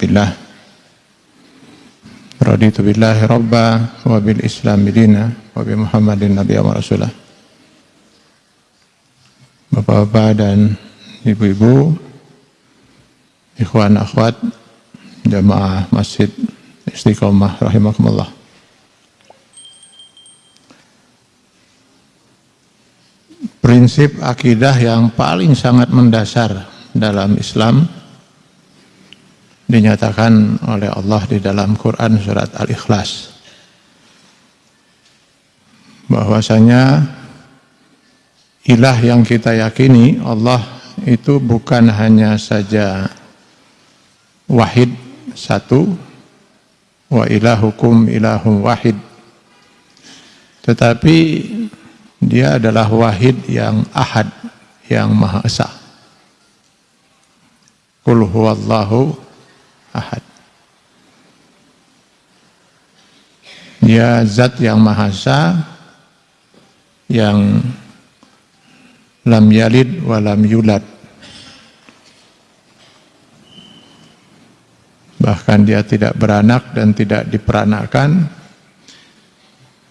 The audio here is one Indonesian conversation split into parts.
billah. Raditu billahi rabba wa bi muhammadin nabiya wa rasulah. Bapak-bapak dan ibu-ibu ikhwan akhwat jamaah masjid istiqomah rahimakumullah. Prinsip akidah yang paling sangat mendasar dalam Islam dinyatakan oleh Allah di dalam Quran surat Al-Ikhlas. Bahwasanya ilah yang kita yakini Allah itu bukan hanya saja wahid satu wa ilahukum ilahum wahid tetapi dia adalah wahid yang ahad yang maha esa. Kul huwallahu ahad. Dia zat yang maha esa yang lam yalid wa lam yulad. Bahkan dia tidak beranak dan tidak diperanakan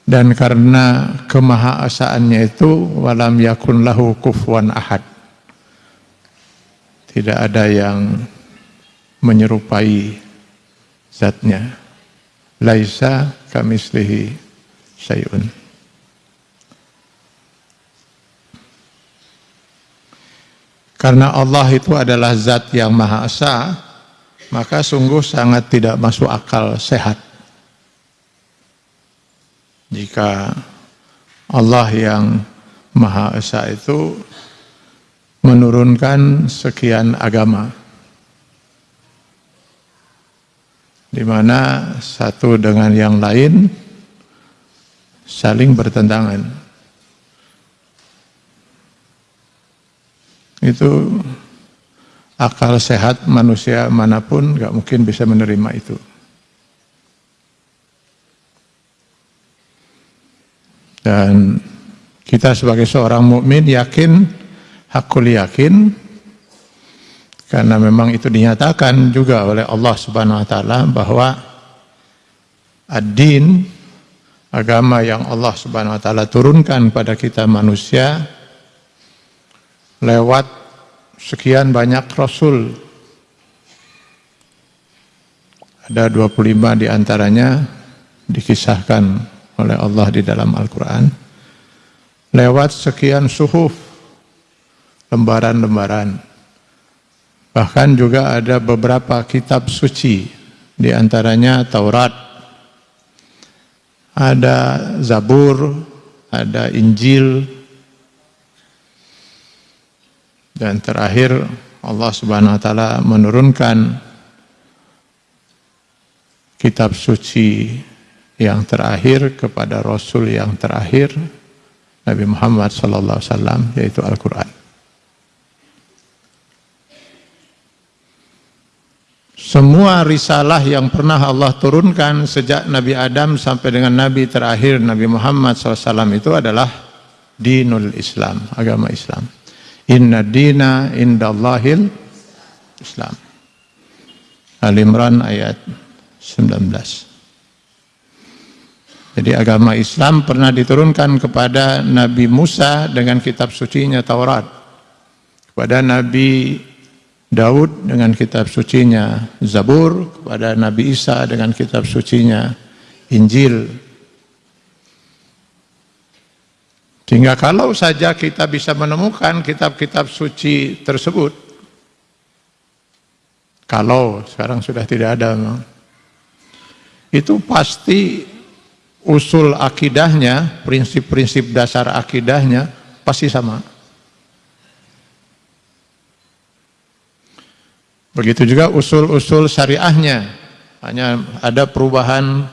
dan karena kemahaasaannya itu walam yakun lahu kufuwan ahad. Tidak ada yang menyerupai zatnya laisa kamislihi syai'un karena Allah itu adalah zat yang maha esa maka sungguh sangat tidak masuk akal sehat. Jika Allah yang Maha Esa itu menurunkan sekian agama, di mana satu dengan yang lain saling bertentangan. Itu akal sehat manusia mana pun nggak mungkin bisa menerima itu. Dan kita sebagai seorang mukmin yakin, hakul yakin, karena memang itu dinyatakan juga oleh Allah Subhanahu Wa Taala bahwa ad-din agama yang Allah Subhanahu Wa Taala turunkan pada kita manusia lewat sekian banyak rasul. Ada 25 di antaranya dikisahkan oleh Allah di dalam Al-Quran. Lewat sekian suhuf, lembaran-lembaran. Bahkan juga ada beberapa kitab suci, di antaranya Taurat, ada Zabur, ada Injil, dan terakhir Allah Subhanahu wa taala menurunkan kitab suci yang terakhir kepada rasul yang terakhir Nabi Muhammad wasallam yaitu Al-Qur'an. Semua risalah yang pernah Allah turunkan sejak Nabi Adam sampai dengan Nabi terakhir Nabi Muhammad SAW itu adalah dinul Islam, agama Islam. Inna dina indallahil Islam. Al-Imran ayat 19. Jadi agama Islam pernah diturunkan kepada Nabi Musa dengan kitab sucinya Taurat. Kepada Nabi Daud dengan kitab sucinya Zabur. Kepada Nabi Isa dengan kitab sucinya Injil. Sehingga kalau saja kita bisa menemukan kitab-kitab suci tersebut, kalau sekarang sudah tidak ada, itu pasti usul akidahnya, prinsip-prinsip dasar akidahnya pasti sama. Begitu juga usul-usul syariahnya. Hanya ada perubahan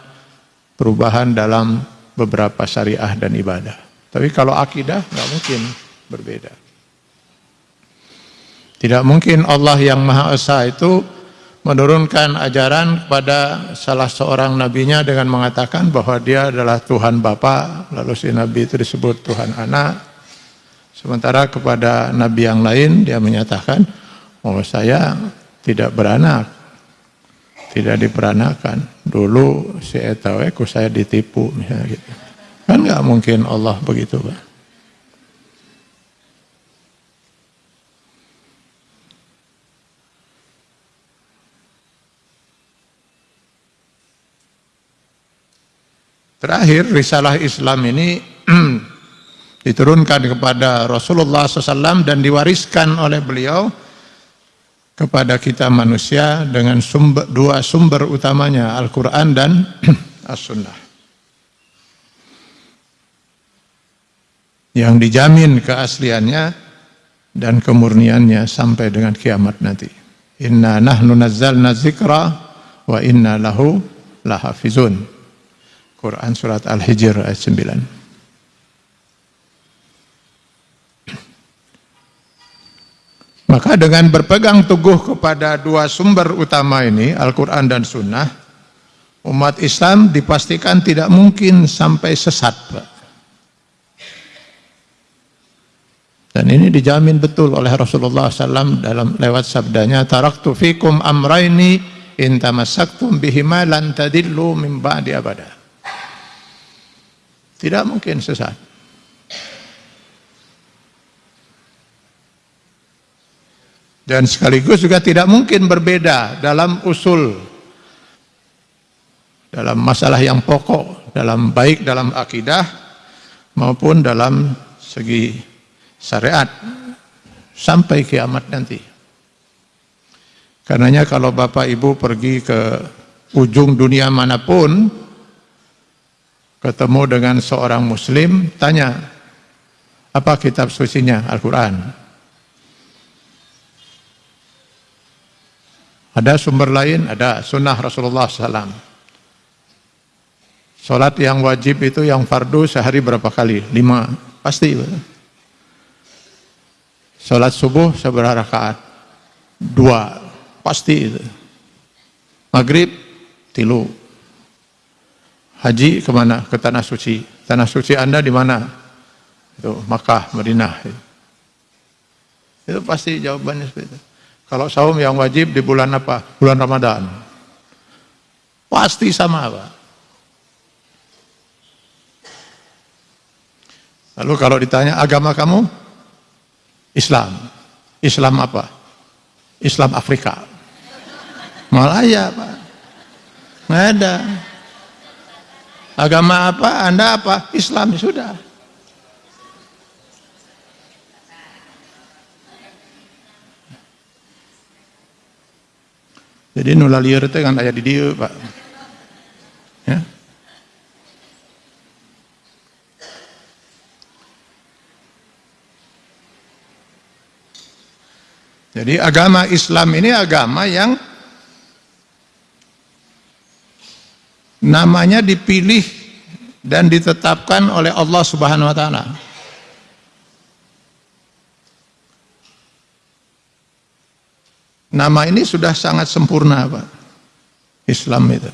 perubahan dalam beberapa syariah dan ibadah. Tapi kalau akidah nggak mungkin berbeda. Tidak mungkin Allah yang Maha Esa itu menurunkan ajaran kepada salah seorang nabinya dengan mengatakan bahwa dia adalah Tuhan Bapa, lalu si nabi itu disebut Tuhan Anak. Sementara kepada nabi yang lain dia menyatakan, "Oh, saya tidak beranak." Tidak diperanakan. Dulu si etawe saya ditipu misalnya gitu. Kan nggak mungkin Allah begitu, Pak. Terakhir, risalah Islam ini diturunkan kepada Rasulullah SAW dan diwariskan oleh beliau kepada kita manusia dengan sumber, dua sumber utamanya, Al-Quran dan As-Sunnah. Yang dijamin keasliannya dan kemurniannya sampai dengan kiamat nanti. Inna nahnu nazzalna zikra wa inna lahu lahafizun. Quran surat Al-Hijr ayat 9. Maka dengan berpegang teguh kepada dua sumber utama ini, Al-Quran dan Sunnah, umat Islam dipastikan tidak mungkin sampai sesat. Dan ini dijamin betul oleh Rasulullah SAW dalam lewat sabdanya, Taraktu fikum amraini intamasaktum bihima lan tadillu min. Tidak mungkin sesat. Dan sekaligus juga tidak mungkin berbeda dalam usul, dalam masalah yang pokok, dalam baik dalam akidah maupun dalam segi syariat sampai kiamat nanti. Karenanya kalau Bapak Ibu pergi ke ujung dunia mana pun, ketemu dengan seorang muslim, tanya, apa kitab sucinya? Al-Quran. Ada sumber lain? Ada sunnah Rasulullah SAW. Sholat yang wajib itu yang fardu sehari berapa kali? Lima. Pasti. Sholat subuh seberapa rakaat? Dua. Pasti itu. Maghrib, tilu. Haji ke mana? Ke tanah suci. Tanah suci Anda di mana? Itu Makkah, Madinah. Itu pasti jawabannya seperti itu. Kalau saum yang wajib di bulan apa? Bulan Ramadan. Pasti sama Pak. Lalu kalau ditanya agama kamu? Islam. Islam apa? Islam Afrika. Malaya Pak. Nggak ada. Agama apa? Anda apa? Islam sudah. Jadi nula liar itu kan ayat di dia, Pak. Ya. Jadi agama Islam ini agama yang namanya dipilih dan ditetapkan oleh Allah Subhanahu wa taala. Nama ini sudah sangat sempurna, Pak. Islam itu.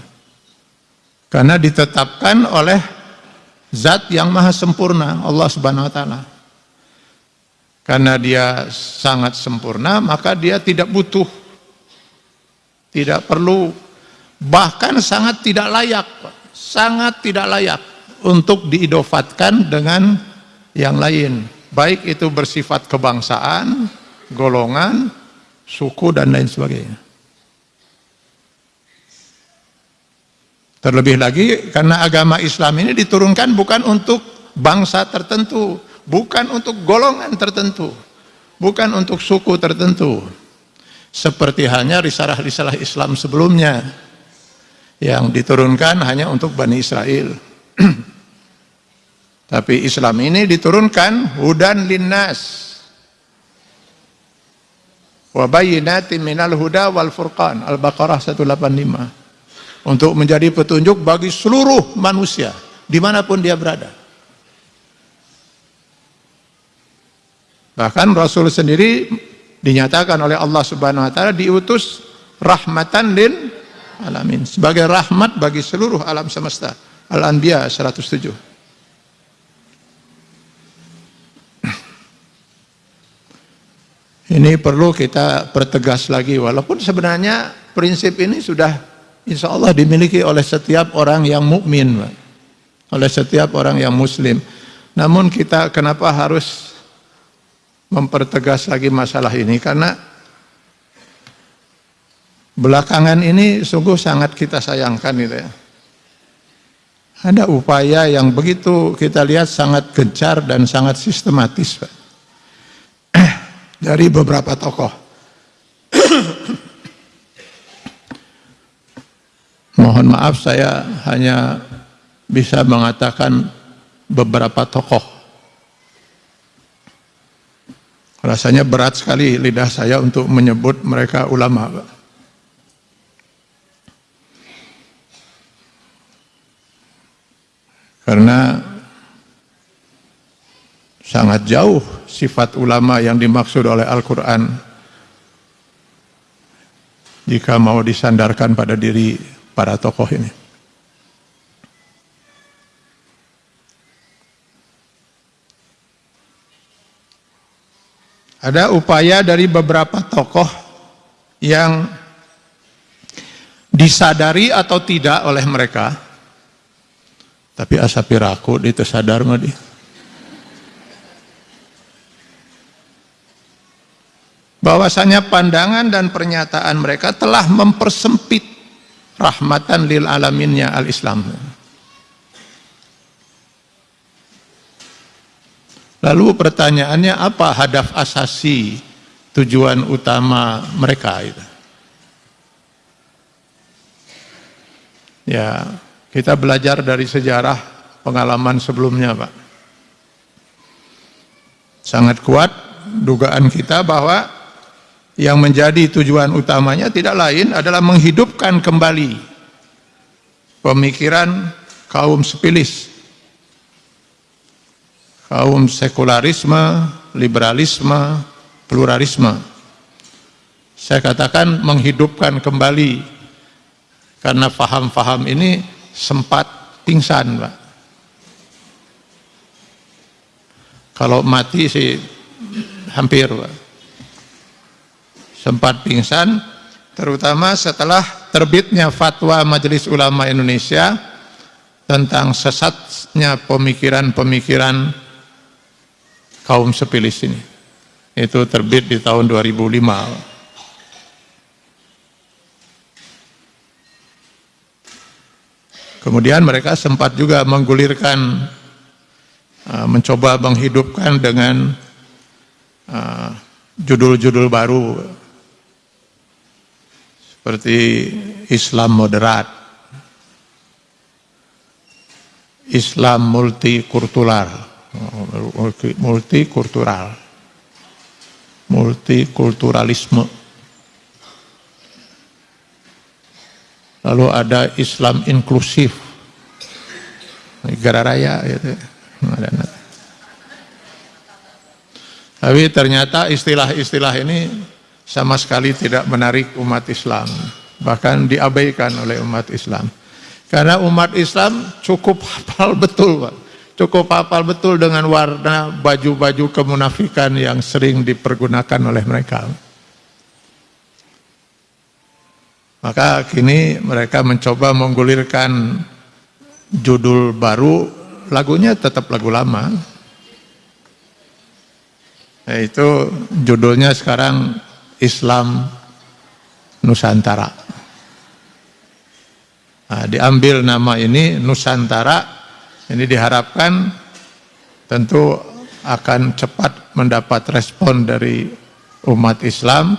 Karena ditetapkan oleh zat yang maha sempurna, Allah Subhanahu wa taala. Karena dia sangat sempurna, maka dia tidak butuh tidak perlu bahkan sangat tidak layak sangat tidak layak untuk diidofatkan dengan yang lain baik itu bersifat kebangsaan golongan suku dan lain sebagainya terlebih lagi karena agama Islam ini diturunkan bukan untuk bangsa tertentu bukan untuk golongan tertentu bukan untuk suku tertentu seperti halnya risalah-risalah Islam sebelumnya yang diturunkan hanya untuk Bani Israel. Tapi Islam ini diturunkan hudan linnas. Wa bayyinatin minal huda wal furqan. Al-Baqarah 185 untuk menjadi petunjuk bagi seluruh manusia di mana pun dia berada. Bahkan Rasul sendiri dinyatakan oleh Allah subhanahu wa ta'ala diutus rahmatan lil alamin. Sebagai rahmat bagi seluruh alam semesta. Al-Anbiya 107 Ini perlu kita pertegas lagi, walaupun sebenarnya prinsip ini sudah insya Allah dimiliki oleh setiap orang yang mukmin, oleh setiap orang yang muslim. Namun kita kenapa harus mempertegas lagi masalah ini? Karena belakangan ini sungguh sangat kita sayangkan itu ya. Ada upaya yang begitu kita lihat sangat gencar dan sangat sistematis, Pak dari beberapa tokoh. Mohon maaf saya hanya bisa mengatakan beberapa tokoh. Rasanya berat sekali lidah saya untuk menyebut mereka ulama. Karena sangat jauh sifat ulama yang dimaksud oleh Al-Quran jika mau disandarkan pada diri para tokoh ini. Ada upaya dari beberapa tokoh yang disadari atau tidak oleh mereka, tapi asapiraku itu sadar mah dia. Bahwasanya pandangan dan pernyataan mereka telah mempersempit rahmatan lil alaminnya al-Islam. Lalu pertanyaannya apa hadaf asasi tujuan utama mereka itu? Ya, kita belajar dari sejarah pengalaman sebelumnya, Pak. Sangat kuat dugaan kita bahwa yang menjadi tujuan utamanya tidak lain adalah menghidupkan kembali pemikiran kaum sepilis, kaum sekularisme, liberalisme, pluralisme. Saya katakan menghidupkan kembali karena faham-faham ini sempat pingsan, Pak. Kalau mati sih hampir, Pak sempat pingsan terutama setelah terbitnya fatwa Majelis Ulama Indonesia tentang sesatnya pemikiran-pemikiran kaum sepilis ini. Itu terbit di tahun 2005. Kemudian mereka sempat juga menggulirkan, uh, mencoba menghidupkan dengan uh, judul-judul baru seperti Islam moderat, Islam multikultural, multikultural, multikulturalisme. Lalu ada Islam inklusif, negara raya gitu. Tapi ternyata istilah-istilah ini sama sekali tidak menarik umat Islam bahkan diabaikan oleh umat Islam. Karena umat Islam cukup hafal betul Pak. Cukup hafal betul dengan warna baju-baju kemunafikan yang sering dipergunakan oleh mereka. Maka kini mereka mencoba menggulirkan judul baru lagunya tetap lagu lama. Yaitu judulnya sekarang Islam Nusantara. Nah, diambil nama ini Nusantara, ini diharapkan tentu akan cepat mendapat respon dari umat Islam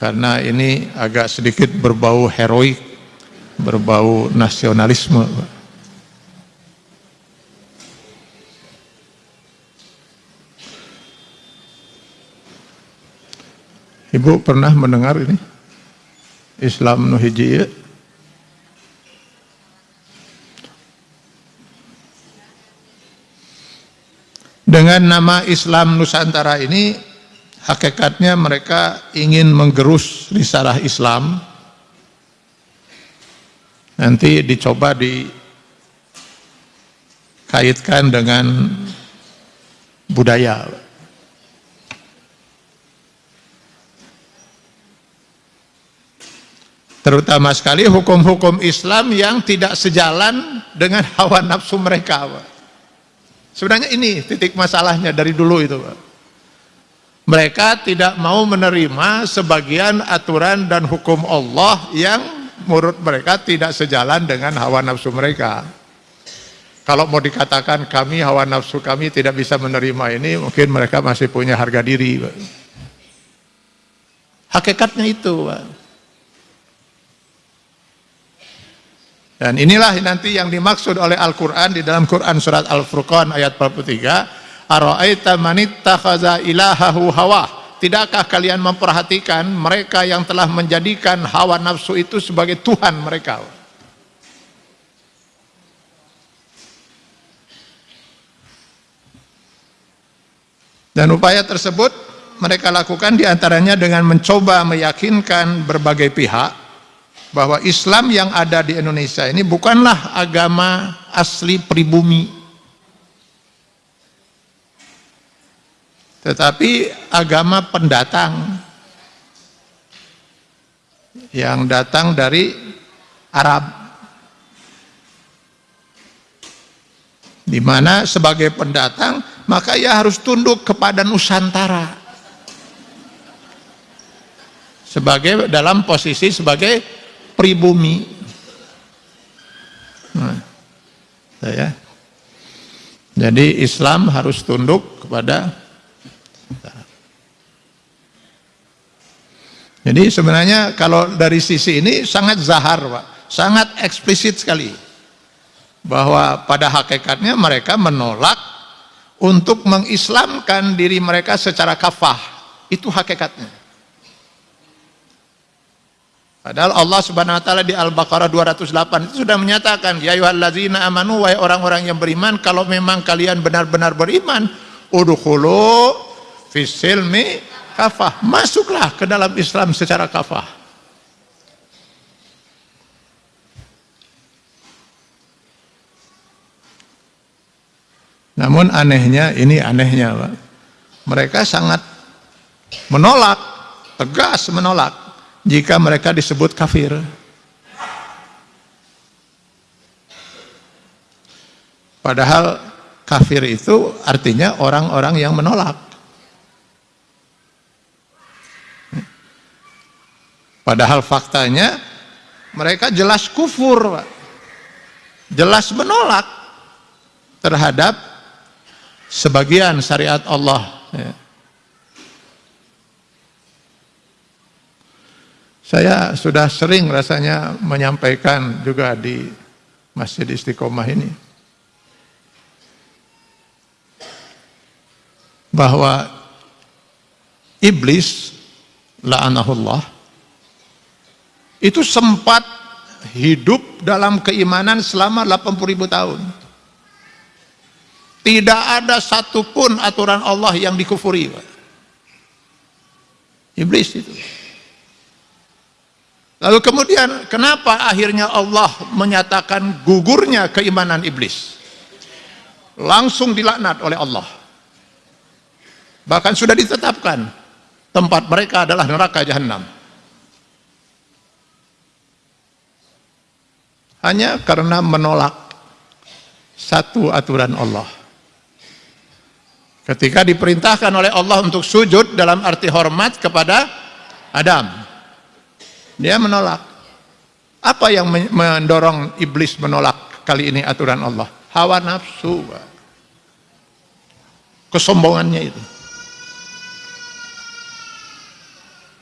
karena ini agak sedikit berbau heroik, berbau nasionalisme. Ibu pernah mendengar ini? Islam Nuhiji Dengan nama Islam Nusantara ini hakikatnya mereka ingin menggerus risalah Islam. Nanti dicoba dikaitkan dengan budaya terutama sekali hukum-hukum Islam yang tidak sejalan dengan hawa nafsu mereka Sebenarnya ini titik masalahnya dari dulu itu. Mereka tidak mau menerima sebagian aturan dan hukum Allah yang menurut mereka tidak sejalan dengan hawa nafsu mereka. Kalau mau dikatakan kami hawa nafsu kami tidak bisa menerima ini, mungkin mereka masih punya harga diri. Hakikatnya itu. Pak. Dan inilah nanti yang dimaksud oleh Al-Quran di dalam Quran surat Al-Furqan ayat 43. Ara'aita manittakhadha ilahahu hawa. Tidakkah kalian memperhatikan mereka yang telah menjadikan hawa nafsu itu sebagai Tuhan mereka? Dan upaya tersebut mereka lakukan di antaranya dengan mencoba meyakinkan berbagai pihak bahwa Islam yang ada di Indonesia ini bukanlah agama asli pribumi. Tetapi agama pendatang yang datang dari Arab. Di mana sebagai pendatang maka ia harus tunduk kepada Nusantara. Sebagai dalam posisi sebagai pribumi. Nah, ya. Jadi Islam harus tunduk kepada Jadi sebenarnya kalau dari sisi ini sangat zahar Pak, sangat eksplisit sekali. Bahwa pada hakikatnya mereka menolak untuk mengislamkan diri mereka secara kafah. Itu hakikatnya. Padahal Allah Subhanahu wa taala di Al-Baqarah 208 itu sudah menyatakan, "Ya ayyuhallazina amanu wahai orang-orang yang beriman, kalau memang kalian benar-benar beriman, udkhulu fisilmi kafah. Masuklah ke dalam Islam secara kafah." Namun anehnya, ini anehnya Pak. Mereka sangat menolak, tegas menolak jika mereka disebut kafir. Padahal kafir itu artinya orang-orang yang menolak. Padahal faktanya mereka jelas kufur, jelas menolak terhadap sebagian syariat Allah. Ya. Saya sudah sering rasanya menyampaikan juga di Masjid Istiqomah ini. Bahwa iblis la'anahullah itu sempat hidup dalam keimanan selama 80 ribu tahun. Tidak ada satupun aturan Allah yang dikufuri. Iblis itu. Lalu kemudian kenapa akhirnya Allah menyatakan gugurnya keimanan iblis? Langsung dilaknat oleh Allah. Bahkan sudah ditetapkan tempat mereka adalah neraka jahanam. Hanya karena menolak satu aturan Allah. Ketika diperintahkan oleh Allah untuk sujud dalam arti hormat kepada Adam dia menolak. Apa yang mendorong iblis menolak kali ini aturan Allah? Hawa nafsu. Kesombongannya itu.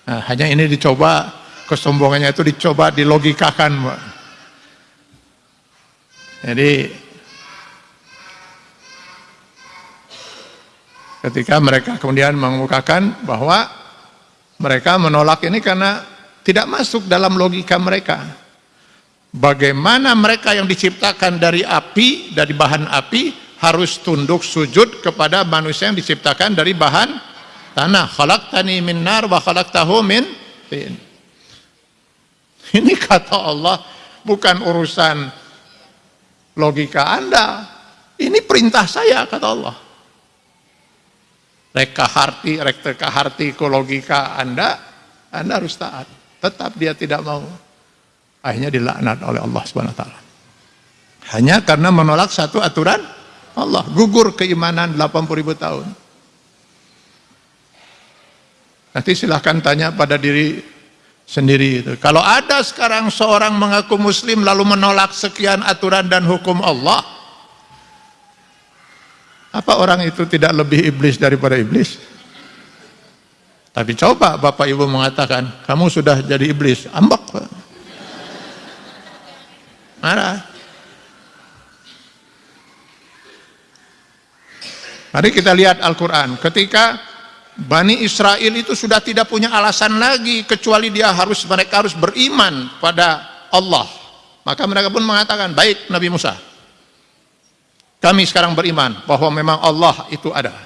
Nah, hanya ini dicoba, kesombongannya itu dicoba dilogikakan. Jadi, ketika mereka kemudian mengemukakan bahwa Mereka menolak ini karena tidak masuk dalam logika mereka. Bagaimana mereka yang diciptakan dari api, dari bahan api, harus tunduk sujud kepada manusia yang diciptakan dari bahan tanah. Khalaqtani min nar wa khalaqtahu min tin. Ini kata Allah bukan urusan logika Anda. Ini perintah saya kata Allah. Reka harti, reka harti logika Anda, Anda harus taat. Tetap dia tidak mau. Akhirnya dilaknat oleh Allah Subhanahu wa taala. Hanya karena menolak satu aturan Allah, gugur keimanan 80 ribu tahun. Nanti silahkan tanya pada diri sendiri itu. Kalau ada sekarang seorang mengaku muslim lalu menolak sekian aturan dan hukum Allah, apa orang itu tidak lebih iblis daripada iblis? Tapi coba Bapak Ibu mengatakan, kamu sudah jadi iblis, ambak. Marah. Mari kita lihat Al-Quran. Ketika Bani Israel itu sudah tidak punya alasan lagi kecuali dia harus mereka harus beriman pada Allah. Maka mereka pun mengatakan, baik Nabi Musa, kami sekarang beriman bahwa memang Allah itu ada.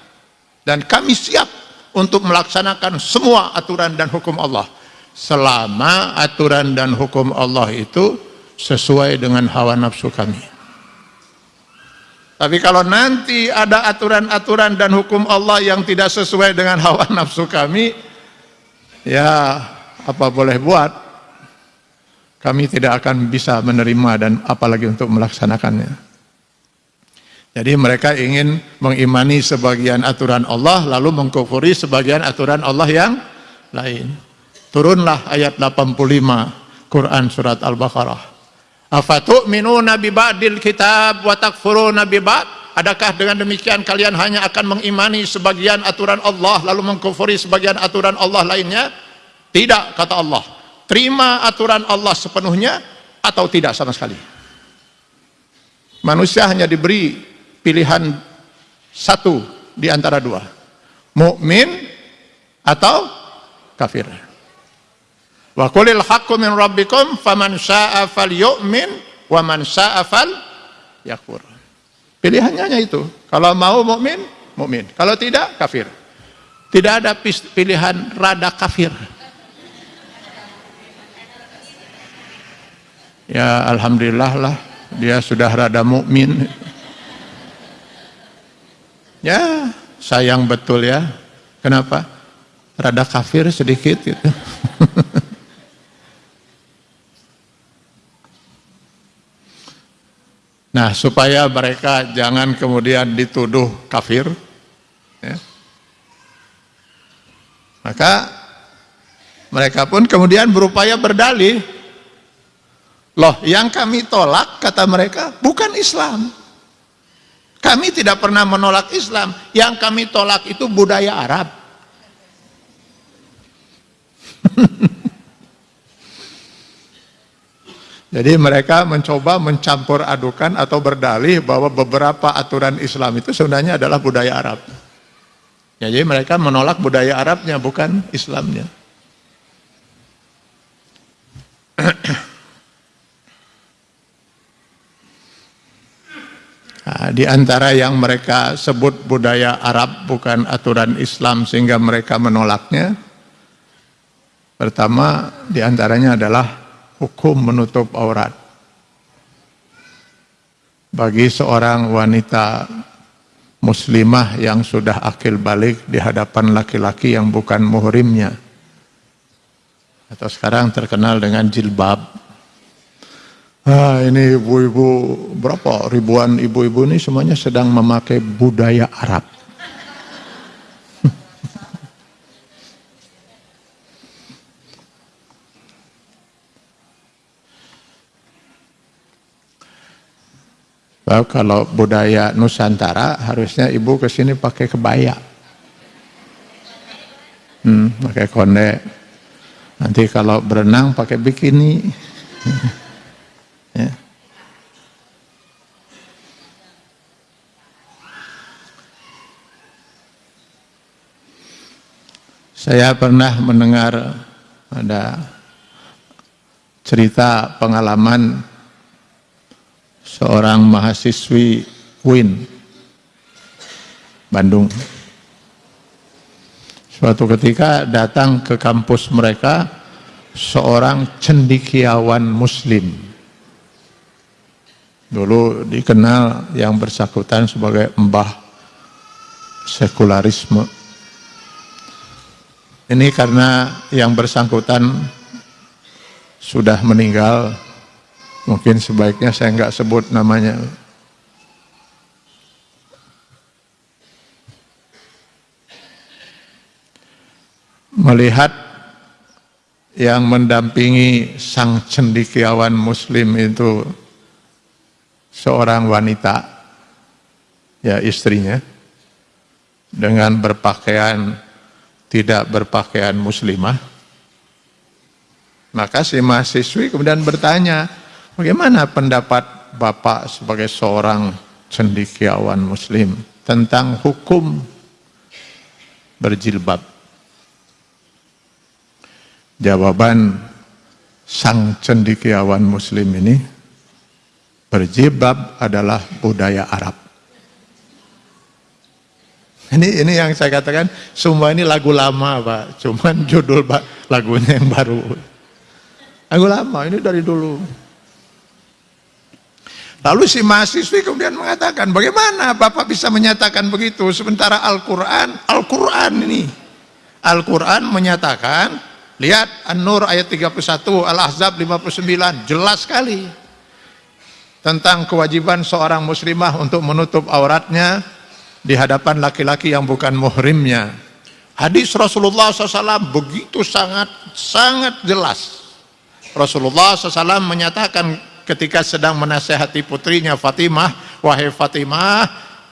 Dan kami siap untuk melaksanakan semua aturan dan hukum Allah. Selama aturan dan hukum Allah itu sesuai dengan hawa nafsu kami. Tapi kalau nanti ada aturan-aturan dan hukum Allah yang tidak sesuai dengan hawa nafsu kami, ya apa boleh buat, kami tidak akan bisa menerima dan apalagi untuk melaksanakannya. Jadi mereka ingin mengimani sebagian aturan Allah lalu mengkufuri sebagian aturan Allah yang lain. Turunlah ayat 85 Quran surat Al-Baqarah. Afatu'minuna bi ba'dil kitab wa takfuruna ba'd? Adakah dengan demikian kalian hanya akan mengimani sebagian aturan Allah lalu mengkufuri sebagian aturan Allah lainnya? Tidak kata Allah. Terima aturan Allah sepenuhnya atau tidak sama sekali. Manusia hanya diberi pilihan satu di antara dua. Mukmin atau kafir. Wa qulil haqqu min rabbikum faman syaa'a falyu'min wa man syaa'a yakfur. Pilihannya hanya itu. Kalau mau mukmin, mukmin. Kalau tidak, kafir. Tidak ada pilihan rada kafir. Ya alhamdulillah lah dia sudah rada mukmin. Ya, sayang betul ya. Kenapa? Rada kafir sedikit gitu. nah, supaya mereka jangan kemudian dituduh kafir, ya. maka mereka pun kemudian berupaya berdalih. Loh, yang kami tolak, kata mereka, bukan Islam. Kami tidak pernah menolak Islam. Yang kami tolak itu budaya Arab. Jadi mereka mencoba mencampur adukan atau berdalih bahwa beberapa aturan Islam itu sebenarnya adalah budaya Arab. Jadi mereka menolak budaya Arabnya bukan Islamnya. di antara yang mereka sebut budaya Arab bukan aturan Islam sehingga mereka menolaknya. Pertama di antaranya adalah hukum menutup aurat. Bagi seorang wanita muslimah yang sudah akil balik di hadapan laki-laki yang bukan muhrimnya. Atau sekarang terkenal dengan jilbab Ah, ini ibu-ibu berapa ribuan ibu-ibu ini semuanya sedang memakai budaya Arab. kalau budaya Nusantara harusnya ibu ke sini pakai kebaya. Hmm, pakai konde. Nanti kalau berenang pakai bikini. Ya. Saya pernah mendengar ada cerita pengalaman seorang mahasiswi UIN Bandung. Suatu ketika datang ke kampus mereka seorang cendikiawan muslim. Dulu dikenal yang bersangkutan sebagai mbah sekularisme ini karena yang bersangkutan sudah meninggal, mungkin sebaiknya saya nggak sebut namanya. Melihat yang mendampingi sang cendikiawan muslim itu seorang wanita, ya istrinya, dengan berpakaian tidak berpakaian muslimah, maka si mahasiswi kemudian bertanya, bagaimana pendapat Bapak sebagai seorang cendikiawan muslim tentang hukum berjilbab? Jawaban sang cendikiawan muslim ini, berjilbab adalah budaya Arab. Ini ini yang saya katakan semua ini lagu lama pak, cuman judul pak lagunya yang baru. Lagu lama ini dari dulu. Lalu si mahasiswi kemudian mengatakan, bagaimana Bapak bisa menyatakan begitu? Sementara Al-Quran, Al-Quran ini. Al-Quran menyatakan, lihat An-Nur ayat 31, Al-Ahzab 59, jelas sekali. Tentang kewajiban seorang muslimah untuk menutup auratnya, di hadapan laki-laki yang bukan muhrimnya. Hadis Rasulullah SAW begitu sangat sangat jelas. Rasulullah SAW menyatakan ketika sedang menasehati putrinya Fatimah, wahai Fatimah,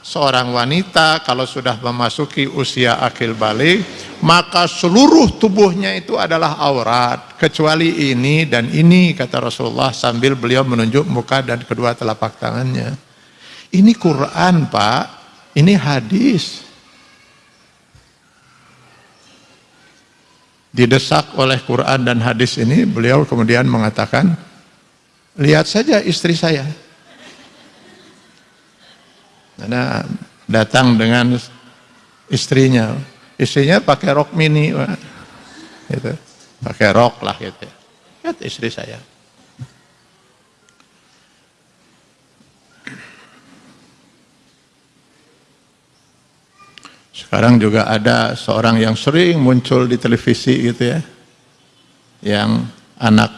seorang wanita kalau sudah memasuki usia akil balik, maka seluruh tubuhnya itu adalah aurat, kecuali ini dan ini, kata Rasulullah sambil beliau menunjuk muka dan kedua telapak tangannya. Ini Quran, Pak. Ini hadis. Didesak oleh Quran dan hadis ini, beliau kemudian mengatakan, lihat saja istri saya. Karena datang dengan istrinya. Istrinya pakai rok mini. Gitu. Pakai rok lah gitu. Lihat istri saya. Sekarang juga ada seorang yang sering muncul di televisi gitu ya. Yang anak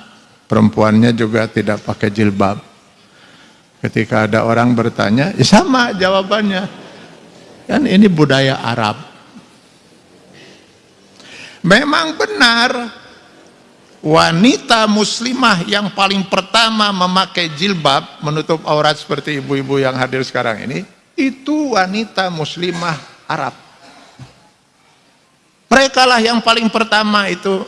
perempuannya juga tidak pakai jilbab. Ketika ada orang bertanya, ya sama jawabannya. Kan ini budaya Arab. Memang benar wanita muslimah yang paling pertama memakai jilbab menutup aurat seperti ibu-ibu yang hadir sekarang ini itu wanita muslimah Arab mereka lah yang paling pertama itu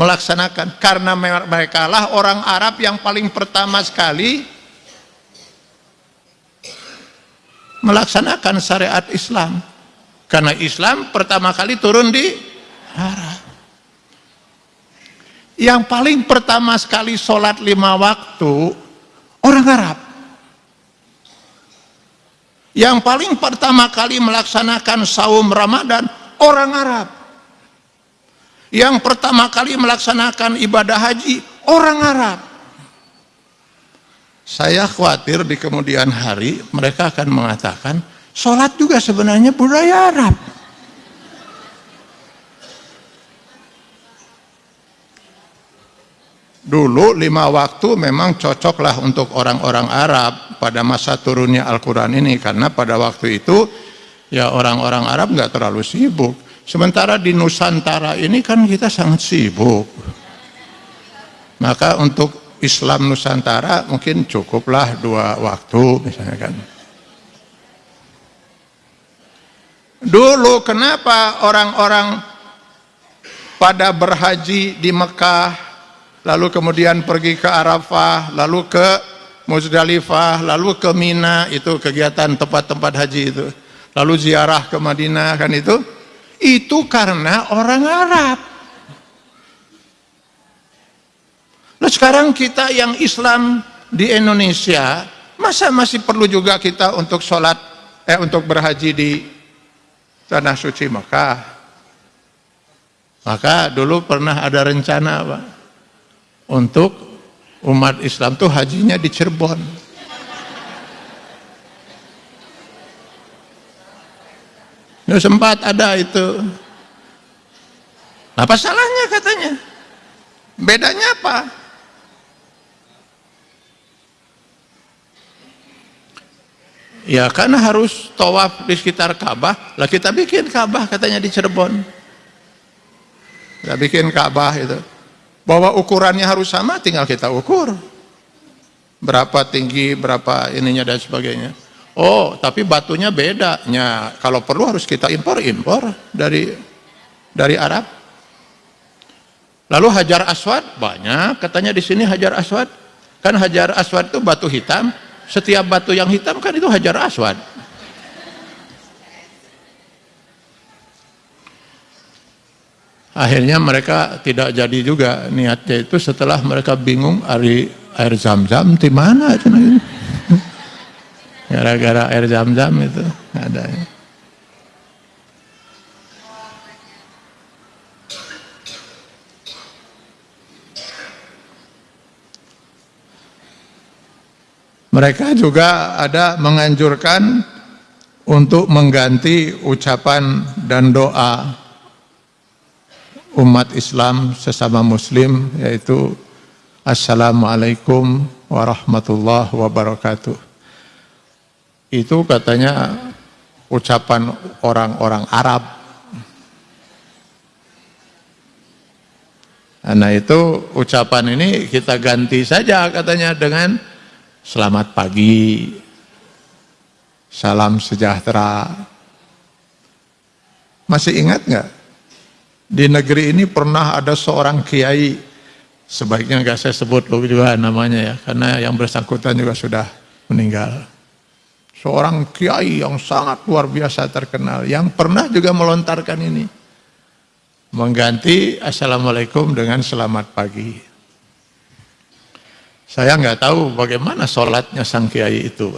melaksanakan karena mereka lah orang Arab yang paling pertama sekali melaksanakan syariat Islam. Karena Islam pertama kali turun di Arab. Yang paling pertama sekali sholat lima waktu orang Arab. Yang paling pertama kali melaksanakan saum Ramadan orang Arab. Yang pertama kali melaksanakan ibadah haji orang Arab. Saya khawatir di kemudian hari mereka akan mengatakan sholat juga sebenarnya budaya Arab. Dulu lima waktu memang cocoklah untuk orang-orang Arab pada masa turunnya Al-Quran ini karena pada waktu itu ya orang-orang Arab nggak terlalu sibuk Sementara di Nusantara ini kan kita sangat sibuk. Maka untuk Islam Nusantara mungkin cukuplah dua waktu misalnya kan. Dulu kenapa orang-orang pada berhaji di Mekah, lalu kemudian pergi ke Arafah, lalu ke Muzdalifah, lalu ke Mina, itu kegiatan tempat-tempat haji itu. Lalu ziarah ke Madinah kan itu Itu karena orang Arab. Nah sekarang kita yang Islam di Indonesia, masa masih perlu juga kita untuk sholat, eh untuk berhaji di tanah suci Mekah? Maka dulu pernah ada rencana Pak, untuk umat Islam tuh hajinya di Cirebon. Ini sempat ada itu. Apa salahnya katanya? Bedanya apa? Ya karena harus tawaf di sekitar Ka'bah, lah kita bikin Ka'bah katanya di Cirebon. Kita bikin Ka'bah itu. Bahwa ukurannya harus sama, tinggal kita ukur. Berapa tinggi, berapa ininya dan sebagainya. Oh, tapi batunya beda. Ya, kalau perlu harus kita impor, impor dari dari Arab. Lalu Hajar Aswad banyak, katanya di sini Hajar Aswad. Kan Hajar Aswad itu batu hitam, setiap batu yang hitam kan itu hajar aswad. Akhirnya mereka tidak jadi juga niatnya itu setelah mereka bingung air, air zam-zam di mana Gara-gara air zam-zam itu ada. Mereka juga ada menganjurkan untuk mengganti ucapan dan doa umat Islam sesama muslim yaitu Assalamualaikum warahmatullahi wabarakatuh. Itu katanya ucapan orang-orang Arab. Nah itu ucapan ini kita ganti saja katanya dengan selamat pagi, salam sejahtera. Masih ingat nggak? Di negeri ini pernah ada seorang kiai, sebaiknya nggak saya sebut loh juga namanya ya, karena yang bersangkutan juga sudah meninggal. Seorang kiai yang sangat luar biasa terkenal, yang pernah juga melontarkan ini. Mengganti Assalamualaikum dengan selamat pagi. Saya nggak tahu bagaimana sholatnya sang kiai itu.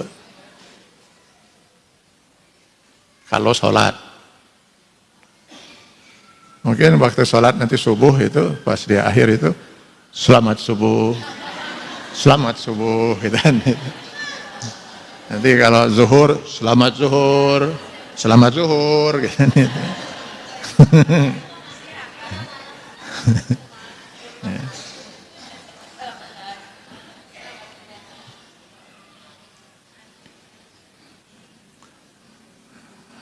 Kalau sholat. Mungkin waktu sholat nanti subuh itu, pas di akhir itu, selamat subuh, selamat subuh, gitu kan. Nanti kalau zuhur, selamat zuhur, selamat zuhur, gitu.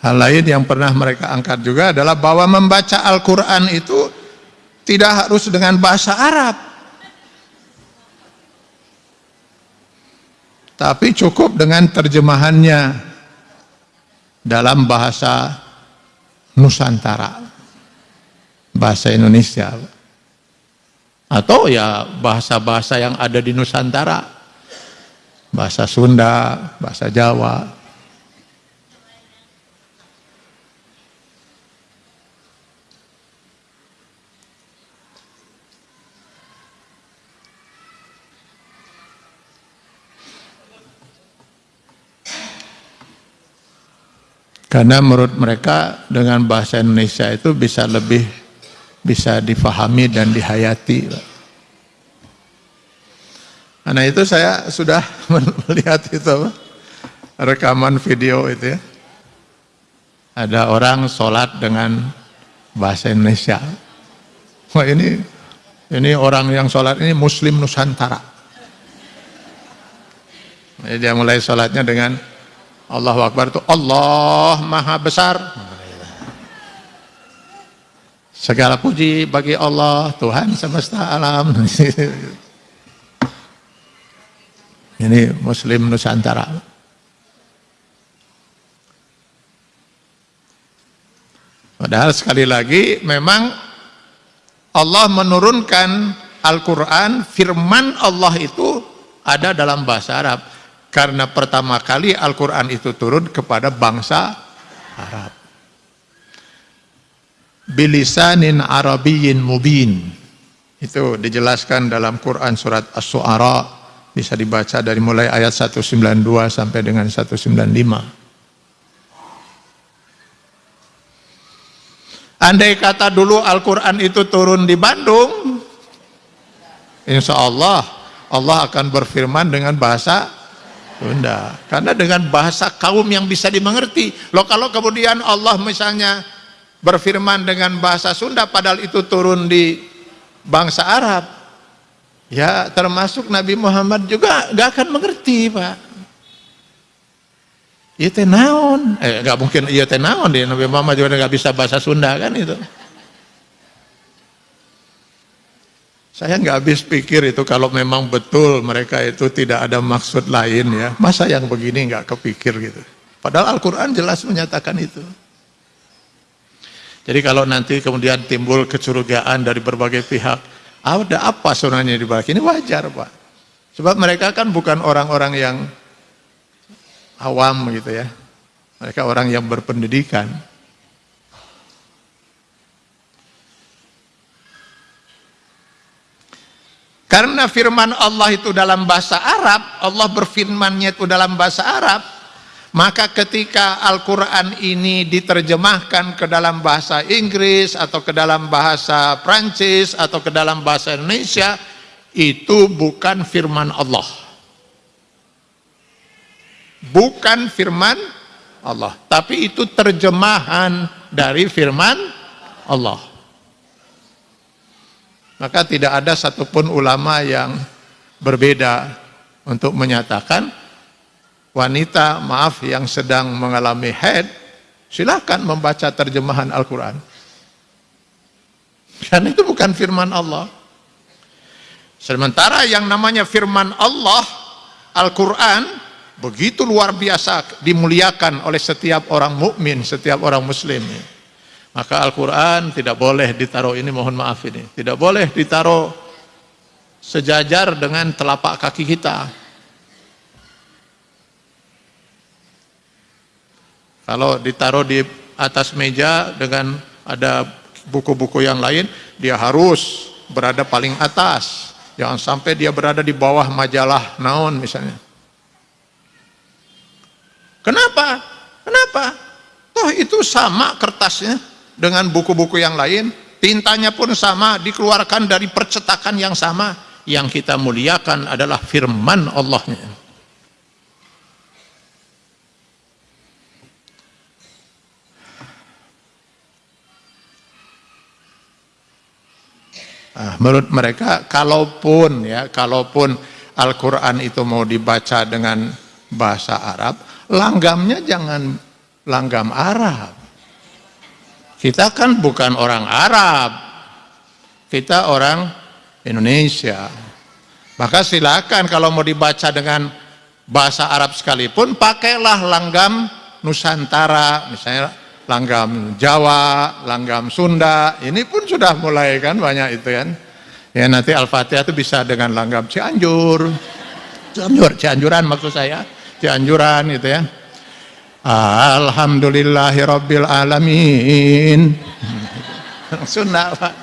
Hal lain yang pernah mereka angkat juga adalah bahwa membaca Al-Quran itu tidak harus dengan bahasa Arab. Tapi cukup dengan terjemahannya dalam bahasa Nusantara, bahasa Indonesia. Atau ya bahasa-bahasa yang ada di Nusantara, bahasa Sunda, bahasa Jawa, Karena menurut mereka dengan bahasa Indonesia itu bisa lebih bisa difahami dan dihayati. Karena itu saya sudah melihat itu rekaman video itu ya. Ada orang sholat dengan bahasa Indonesia. Wah ini ini orang yang sholat ini Muslim Nusantara. Jadi dia mulai sholatnya dengan Allahu Akbar itu Allah Maha Besar. Segala puji bagi Allah, Tuhan semesta alam. Ini Muslim Nusantara. Padahal sekali lagi memang Allah menurunkan Al-Quran, firman Allah itu ada dalam bahasa Arab karena pertama kali Al-Quran itu turun kepada bangsa Arab. bilisanin arabiyyin mubin. Itu dijelaskan dalam Quran surat As-Su'ara bisa dibaca dari mulai ayat 192 sampai dengan 195. Andai kata dulu Al-Quran itu turun di Bandung, insya Allah Allah akan berfirman dengan bahasa Sunda. Karena dengan bahasa kaum yang bisa dimengerti. Loh kalau kemudian Allah misalnya berfirman dengan bahasa Sunda padahal itu turun di bangsa Arab, ya termasuk Nabi Muhammad juga gak akan mengerti Pak. Iya teh? Eh nggak mungkin iya teh deh Nabi Muhammad juga nggak bisa bahasa Sunda kan itu. Saya nggak habis pikir itu kalau memang betul mereka itu tidak ada maksud lain ya. Masa yang begini nggak kepikir gitu. Padahal Al-Quran jelas menyatakan itu. Jadi kalau nanti kemudian timbul kecurigaan dari berbagai pihak, ada apa sebenarnya di balik ini wajar Pak. Sebab mereka kan bukan orang-orang yang awam gitu ya. Mereka orang yang berpendidikan. Karena firman Allah itu dalam bahasa Arab, Allah berfirmannya itu dalam bahasa Arab, maka ketika Al-Quran ini diterjemahkan ke dalam bahasa Inggris atau ke dalam bahasa Prancis atau ke dalam bahasa Indonesia, itu bukan firman Allah. Bukan firman Allah. Tapi itu terjemahan dari firman Allah maka tidak ada satupun ulama yang berbeda untuk menyatakan wanita maaf yang sedang mengalami head silahkan membaca terjemahan Al-Quran karena itu bukan firman Allah sementara yang namanya firman Allah Al-Quran begitu luar biasa dimuliakan oleh setiap orang mukmin, setiap orang muslim. Maka Al-Quran tidak boleh ditaruh ini, mohon maaf ini, tidak boleh ditaruh sejajar dengan telapak kaki kita. Kalau ditaruh di atas meja dengan ada buku-buku yang lain, dia harus berada paling atas. Jangan sampai dia berada di bawah majalah naon misalnya. Kenapa? Kenapa? Toh itu sama kertasnya dengan buku-buku yang lain, tintanya pun sama, dikeluarkan dari percetakan yang sama. Yang kita muliakan adalah firman Allahnya. Nah, menurut mereka, kalaupun ya, kalaupun Al-Quran itu mau dibaca dengan bahasa Arab, langgamnya jangan langgam Arab. Kita kan bukan orang Arab, kita orang Indonesia. Maka silakan kalau mau dibaca dengan bahasa Arab sekalipun, pakailah langgam Nusantara, misalnya langgam Jawa, langgam Sunda, ini pun sudah mulai kan banyak itu kan. Ya nanti Al-Fatihah itu bisa dengan langgam Cianjur, Cianjur, Cianjuran maksud saya. Cianjuran gitu ya Alhamdulillahi Alamin. Sunnah Pak.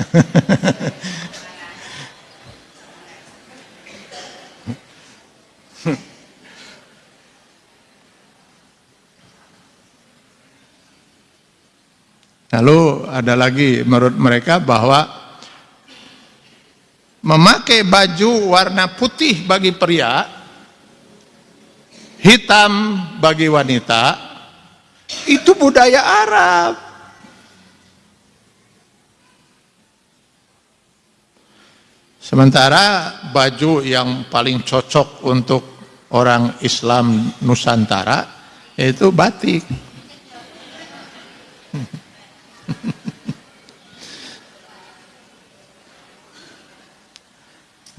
Lalu ada lagi menurut mereka bahwa memakai baju warna putih bagi pria hitam bagi wanita itu budaya Arab. Sementara baju yang paling cocok untuk orang Islam Nusantara yaitu batik.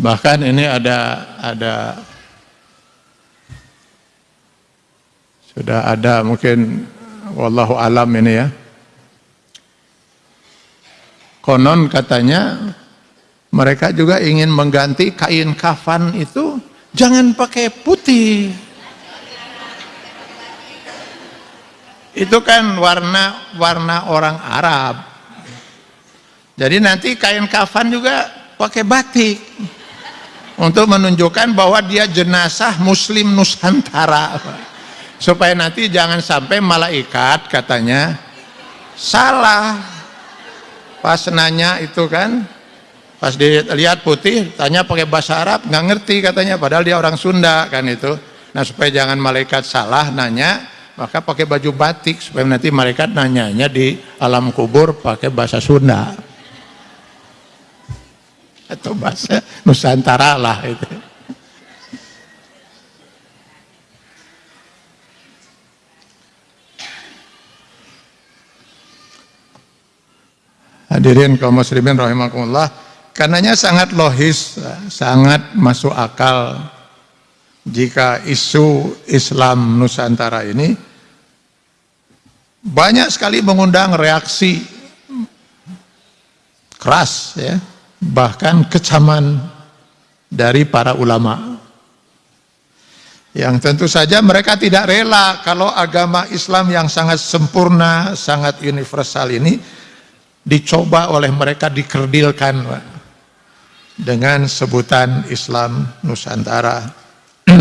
Bahkan ini ada ada Sudah ada mungkin wallahu alam ini ya. Konon katanya mereka juga ingin mengganti kain kafan itu jangan pakai putih. Itu kan warna warna orang Arab. Jadi nanti kain kafan juga pakai batik untuk menunjukkan bahwa dia jenazah muslim nusantara supaya nanti jangan sampai malaikat katanya salah. Pas nanya itu kan pas dilihat putih tanya pakai bahasa Arab nggak ngerti katanya padahal dia orang Sunda kan itu. Nah supaya jangan malaikat salah nanya maka pakai baju batik supaya nanti malaikat nanyanya di alam kubur pakai bahasa Sunda. Atau bahasa Nusantara lah itu. Hadirin kaum muslimin rahimakumullah, karenanya sangat logis, sangat masuk akal jika isu Islam Nusantara ini banyak sekali mengundang reaksi keras ya bahkan kecaman dari para ulama. Yang tentu saja mereka tidak rela kalau agama Islam yang sangat sempurna, sangat universal ini dicoba oleh mereka dikerdilkan dengan sebutan Islam Nusantara.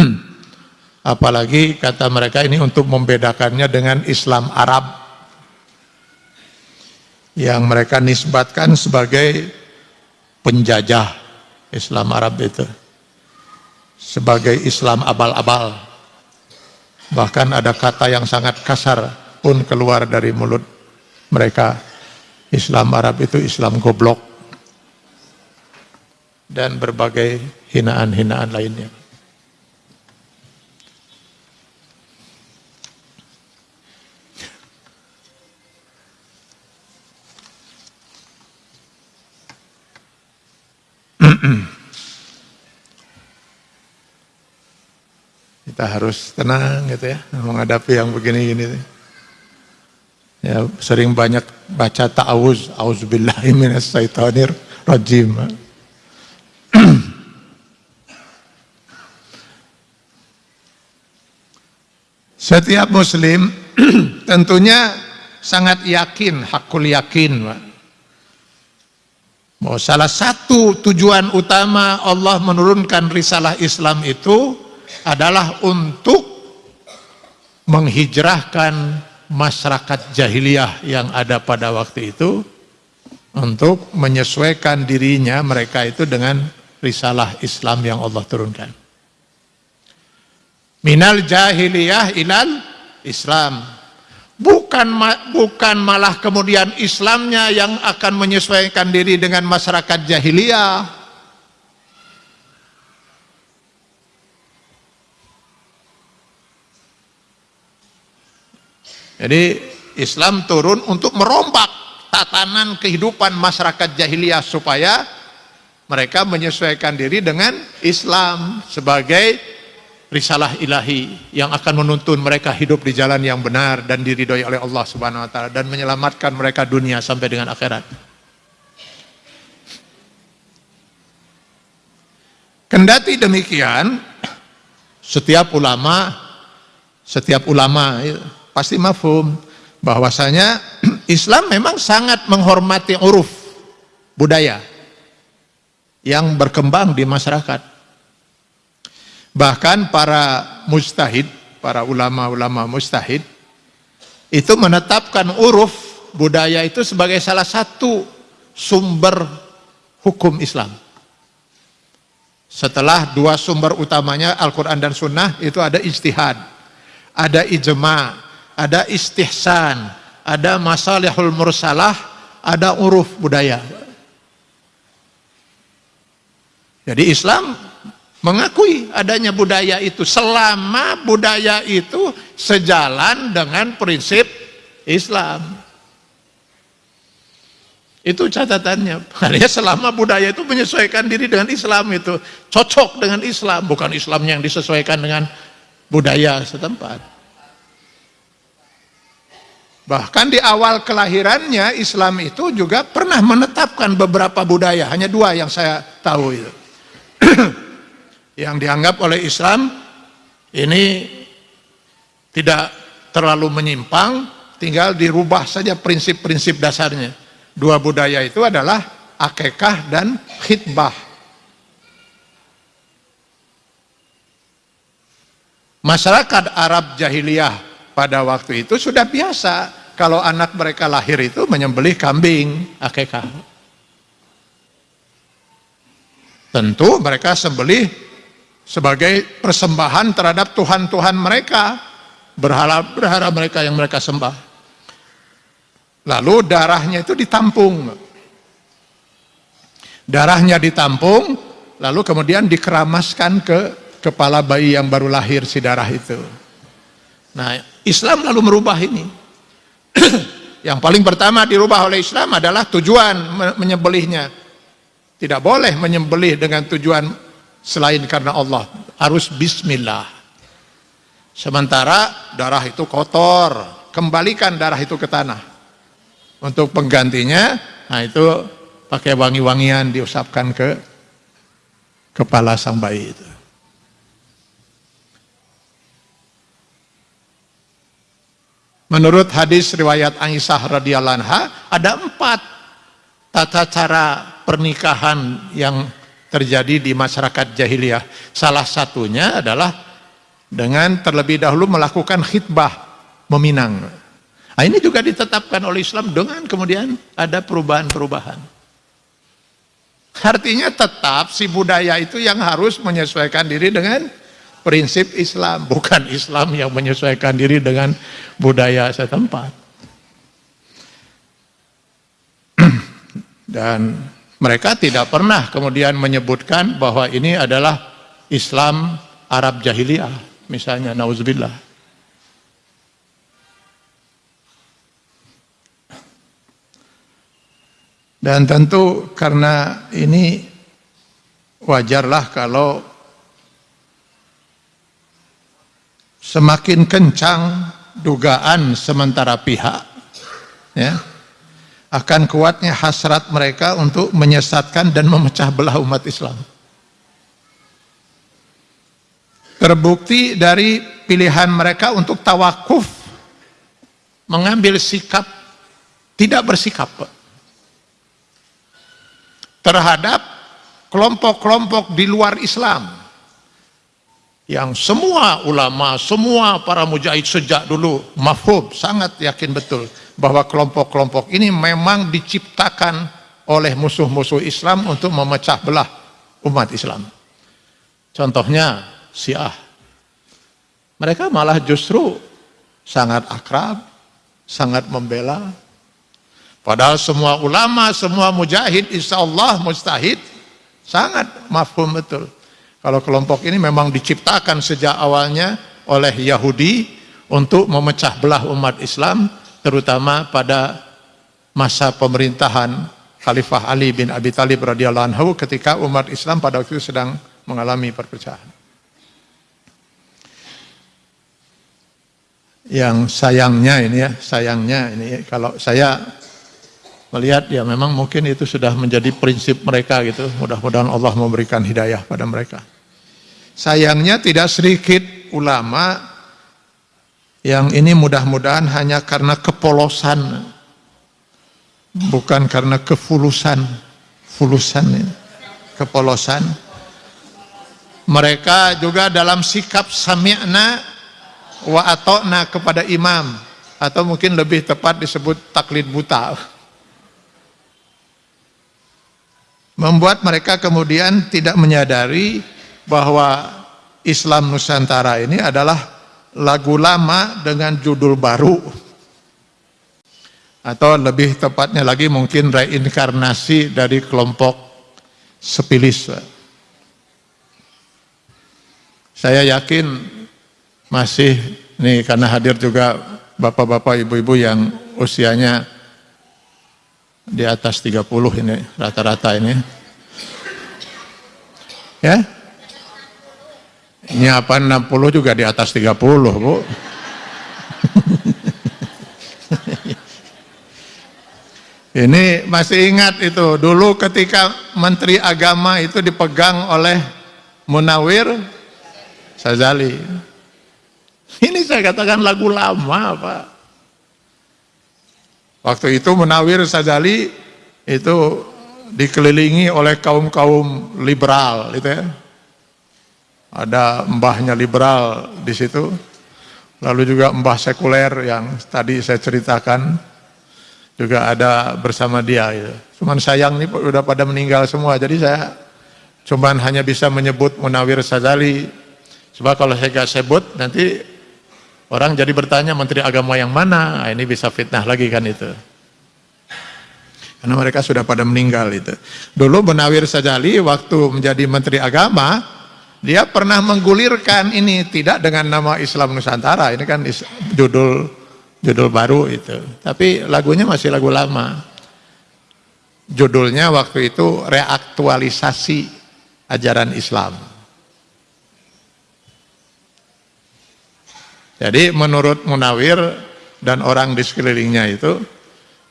Apalagi kata mereka ini untuk membedakannya dengan Islam Arab. Yang mereka nisbatkan sebagai penjajah Islam Arab itu. Sebagai Islam abal-abal. Bahkan ada kata yang sangat kasar pun keluar dari mulut mereka Islam Arab itu Islam goblok dan berbagai hinaan-hinaan lainnya. Kita harus tenang gitu ya menghadapi yang begini-gini ya sering banyak baca ta'awuz. Auzubillahi minasyaitonir rajim setiap muslim tentunya sangat yakin hakul yakin salah satu tujuan utama Allah menurunkan risalah Islam itu adalah untuk menghijrahkan masyarakat jahiliyah yang ada pada waktu itu untuk menyesuaikan dirinya mereka itu dengan risalah Islam yang Allah turunkan. Minal jahiliyah ilal Islam bukan bukan malah kemudian Islamnya yang akan menyesuaikan diri dengan masyarakat jahiliyah jadi Islam turun untuk merombak tatanan kehidupan masyarakat jahiliyah supaya mereka menyesuaikan diri dengan Islam sebagai risalah ilahi yang akan menuntun mereka hidup di jalan yang benar dan diridhoi oleh Allah Subhanahu wa taala dan menyelamatkan mereka dunia sampai dengan akhirat. Kendati demikian, setiap ulama setiap ulama pasti mafhum bahwasanya Islam memang sangat menghormati uruf budaya yang berkembang di masyarakat Bahkan para mustahid, para ulama-ulama mustahid, itu menetapkan uruf budaya itu sebagai salah satu sumber hukum Islam. Setelah dua sumber utamanya Al-Quran dan Sunnah itu ada ijtihad, ada ijma, ada istihsan, ada masalihul mursalah, ada uruf budaya. Jadi Islam mengakui adanya budaya itu. Selama budaya itu sejalan dengan prinsip Islam. Itu catatannya. Karena selama budaya itu menyesuaikan diri dengan Islam itu. Cocok dengan Islam. Bukan Islamnya yang disesuaikan dengan budaya setempat bahkan di awal kelahirannya Islam itu juga pernah menetapkan beberapa budaya. Hanya dua yang saya tahu itu. Yang dianggap oleh Islam ini tidak terlalu menyimpang tinggal dirubah saja prinsip-prinsip dasarnya. Dua budaya itu adalah akekah dan khidbah. Masyarakat Arab jahiliyah pada waktu itu sudah biasa kalau anak mereka lahir itu menyembelih kambing akekah. Tentu mereka sembelih sebagai persembahan terhadap Tuhan-Tuhan mereka, berhala-berhala mereka yang mereka sembah. Lalu darahnya itu ditampung. Darahnya ditampung, lalu kemudian dikeramaskan ke kepala bayi yang baru lahir si darah itu. Nah, Islam lalu merubah ini. yang paling pertama dirubah oleh Islam adalah tujuan menyembelihnya. Tidak boleh menyembelih dengan tujuan selain karena Allah. Harus bismillah. Sementara darah itu kotor, kembalikan darah itu ke tanah. Untuk penggantinya, nah itu pakai wangi-wangian diusapkan ke kepala sang bayi itu. Menurut hadis riwayat Aisyah radhiyallahu anha ada empat tata cara pernikahan yang terjadi di masyarakat jahiliyah. Salah satunya adalah dengan terlebih dahulu melakukan khidbah meminang. Nah, ini juga ditetapkan oleh Islam dengan kemudian ada perubahan-perubahan. Artinya tetap si budaya itu yang harus menyesuaikan diri dengan prinsip Islam, bukan Islam yang menyesuaikan diri dengan budaya setempat. Dan mereka tidak pernah kemudian menyebutkan bahwa ini adalah Islam Arab Jahiliyah, misalnya nauzubillah. Dan tentu karena ini wajarlah kalau semakin kencang dugaan sementara pihak ya akan kuatnya hasrat mereka untuk menyesatkan dan memecah belah umat Islam. Terbukti dari pilihan mereka untuk tawakuf mengambil sikap tidak bersikap terhadap kelompok-kelompok di luar Islam yang semua ulama, semua para mujahid sejak dulu mafhum, sangat yakin betul bahwa kelompok-kelompok ini memang diciptakan oleh musuh-musuh Islam untuk memecah belah umat Islam. Contohnya Syiah. Mereka malah justru sangat akrab, sangat membela Padahal semua ulama, semua mujahid, insya Allah mustahid, sangat mafhum betul. Kalau kelompok ini memang diciptakan sejak awalnya oleh Yahudi untuk memecah belah umat Islam, terutama pada masa pemerintahan Khalifah Ali bin Abi Talib radhiyallahu anhu ketika umat Islam pada waktu itu sedang mengalami perpecahan. Yang sayangnya ini ya, sayangnya ini kalau saya melihat ya memang mungkin itu sudah menjadi prinsip mereka gitu. Mudah-mudahan Allah memberikan hidayah pada mereka. Sayangnya tidak sedikit ulama yang ini mudah-mudahan hanya karena kepolosan bukan karena kefulusan fulusan ini, kepolosan. Mereka juga dalam sikap sami'na wa atokna kepada imam atau mungkin lebih tepat disebut taklid buta. Membuat mereka kemudian tidak menyadari bahwa Islam Nusantara ini adalah lagu lama dengan judul baru atau lebih tepatnya lagi mungkin reinkarnasi dari kelompok sepilis saya yakin masih nih karena hadir juga bapak-bapak ibu-ibu yang usianya di atas 30 ini rata-rata ini. Ya. Ini apa 60 juga di atas 30, Bu. ini masih ingat itu dulu ketika menteri agama itu dipegang oleh Munawir Sazali. Ini saya katakan lagu lama, Pak. Waktu itu Munawir Sajali itu dikelilingi oleh kaum-kaum liberal gitu ya. Ada mbahnya liberal di situ. Lalu juga mbah sekuler yang tadi saya ceritakan juga ada bersama dia gitu. Cuman sayang nih udah pada meninggal semua. Jadi saya cuman hanya bisa menyebut Munawir Sazali. Sebab kalau saya gak sebut nanti orang jadi bertanya menteri agama yang mana. Nah, ini bisa fitnah lagi kan itu. Karena mereka sudah pada meninggal itu. Dulu Munawir Sajali waktu menjadi menteri agama, dia pernah menggulirkan ini tidak dengan nama Islam Nusantara. Ini kan judul judul baru itu. Tapi lagunya masih lagu lama. Judulnya waktu itu reaktualisasi ajaran Islam. Jadi menurut Munawir dan orang di sekelilingnya itu